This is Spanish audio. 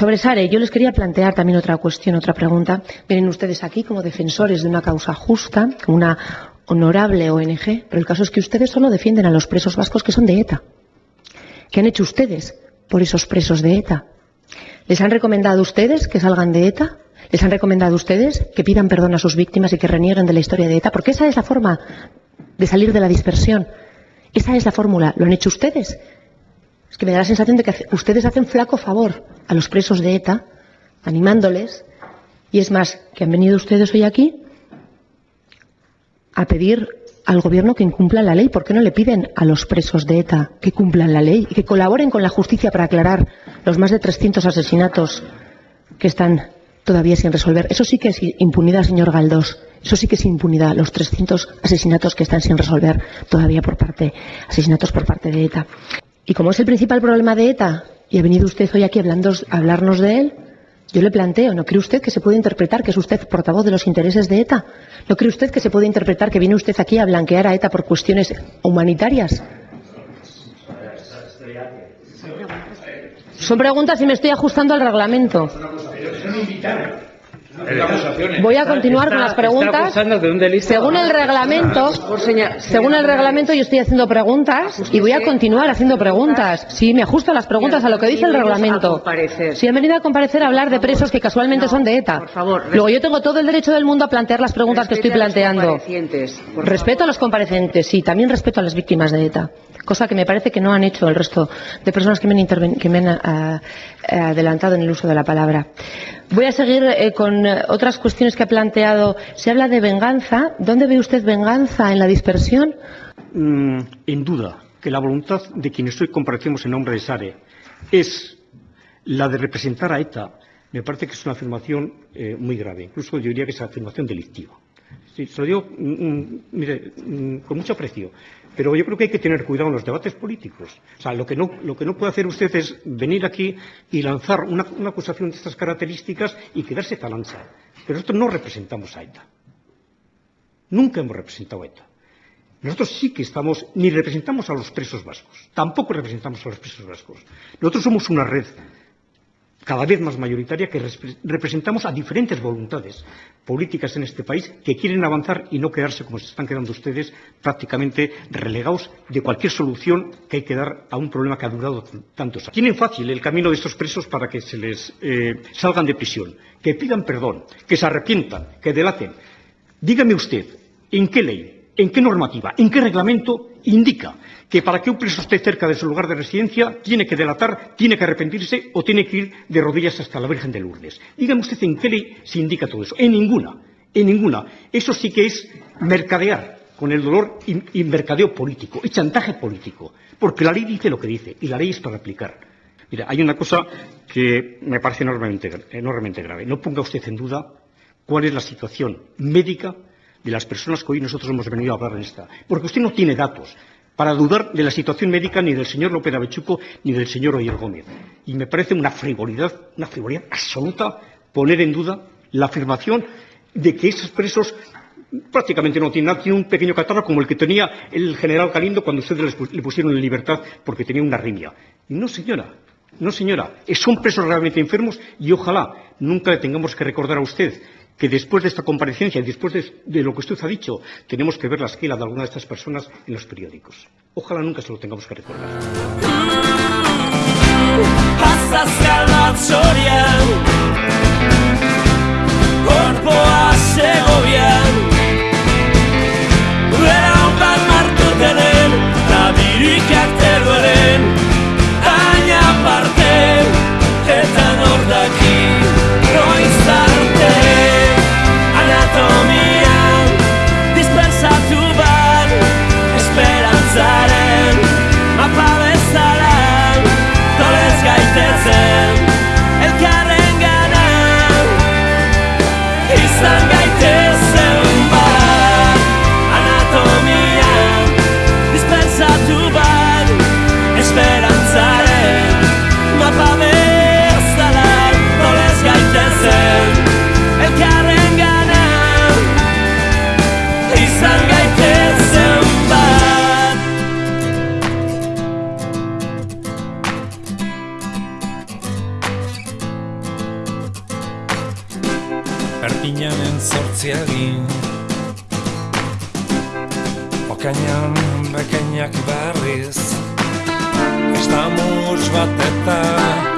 Sobre Sare, yo les quería plantear también otra cuestión, otra pregunta. Vienen ustedes aquí como defensores de una causa justa, como una honorable ONG, pero el caso es que ustedes solo defienden a los presos vascos que son de ETA. ¿Qué han hecho ustedes por esos presos de ETA? ¿Les han recomendado ustedes que salgan de ETA? ¿Les han recomendado ustedes que pidan perdón a sus víctimas y que renieguen de la historia de ETA? Porque esa es la forma de salir de la dispersión. Esa es la fórmula. ¿Lo han hecho ustedes? Es que me da la sensación de que ustedes hacen flaco favor a los presos de ETA, animándoles. Y es más, que han venido ustedes hoy aquí a pedir al gobierno que incumpla la ley. ¿Por qué no le piden a los presos de ETA que cumplan la ley y que colaboren con la justicia para aclarar los más de 300 asesinatos que están todavía sin resolver? Eso sí que es impunidad, señor Galdós. Eso sí que es impunidad, los 300 asesinatos que están sin resolver todavía por parte, asesinatos por parte de ETA. Y como es el principal problema de ETA, y ha venido usted hoy aquí a hablarnos de él, yo le planteo, ¿no cree usted que se puede interpretar que es usted portavoz de los intereses de ETA? ¿No cree usted que se puede interpretar que viene usted aquí a blanquear a ETA por cuestiones humanitarias? Son preguntas y me estoy ajustando al reglamento. Voy a continuar con las preguntas. Según el reglamento, según el reglamento yo estoy haciendo preguntas y voy a continuar haciendo preguntas. Sí, me ajusto a las preguntas a lo que dice el reglamento. Si han venido a comparecer a hablar de presos que casualmente son de ETA. Luego yo tengo todo el derecho del mundo a plantear las preguntas que estoy planteando. Respeto a los comparecientes, sí, también respeto a las víctimas de ETA cosa que me parece que no han hecho el resto de personas que me han, que me han ah, adelantado en el uso de la palabra. Voy a seguir eh, con otras cuestiones que ha planteado. Se habla de venganza. ¿Dónde ve usted venganza? ¿En la dispersión? Mm, en duda que la voluntad de quienes hoy comparecemos en nombre de SARE es la de representar a ETA. Me parece que es una afirmación eh, muy grave. Incluso yo diría que es una afirmación delictiva. se lo digo mm, mm, mire, con mucho aprecio. Pero yo creo que hay que tener cuidado en los debates políticos. O sea, lo que no, puede hacer usted es venir aquí y lanzar una, acusación de estas características y quedarse tan ancha. Pero nosotros no representamos a ETA. Nunca hemos representado a ETA. Nosotros sí que estamos, ni representamos a los presos vascos, tampoco representamos a los presos vascos. Nosotros somos una red cada vez más mayoritaria que representamos a diferentes voluntades políticas en este país que quieren avanzar y no quedarse como se están quedando ustedes prácticamente relegados de cualquier solución que hay que dar a un problema que ha durado tantos años. Tienen fácil el camino de estos presos para que se les eh, salgan de prisión, que pidan perdón, que se arrepientan, que delaten. Dígame usted, ¿en qué ley, en qué normativa, en qué reglamento indica que para que un preso esté cerca de su lugar de residencia tiene que delatar, tiene que arrepentirse o tiene que ir de rodillas hasta la Virgen de Lourdes. Dígame usted en qué ley se indica todo eso. En ninguna, en ninguna. Eso sí que es mercadear con el dolor y, mercadeo político, y chantaje político, porque la ley dice lo que dice y la ley es para aplicar. Mira, hay una cosa que me parece enormemente, enormemente grave. No ponga usted en duda cuál es la situación médica de las personas que hoy nosotros hemos venido a hablar en esta. Porque usted no tiene datos para dudar de la situación médica ni del señor López Avechuco ni del señor Oyer Gómez. Y me parece una frivolidad, una frivolidad absoluta poner en duda la afirmación de que esos presos prácticamente no tienen nada, tienen un pequeño catarro como el que tenía el general Galindo cuando ustedes le pusieron en libertad porque tenía una arritmia. no, señora, no, señora, son presos realmente enfermos y ojalá nunca le tengamos que recordar a usted que después de esta comparecencia y después de, lo que usted ha dicho, tenemos que ver la esquela de alguna de estas personas en los periódicos. Ojalá nunca se lo tengamos que recordar. Perpinanen zortziagin Okainan bekainak berriz Estamus bat eta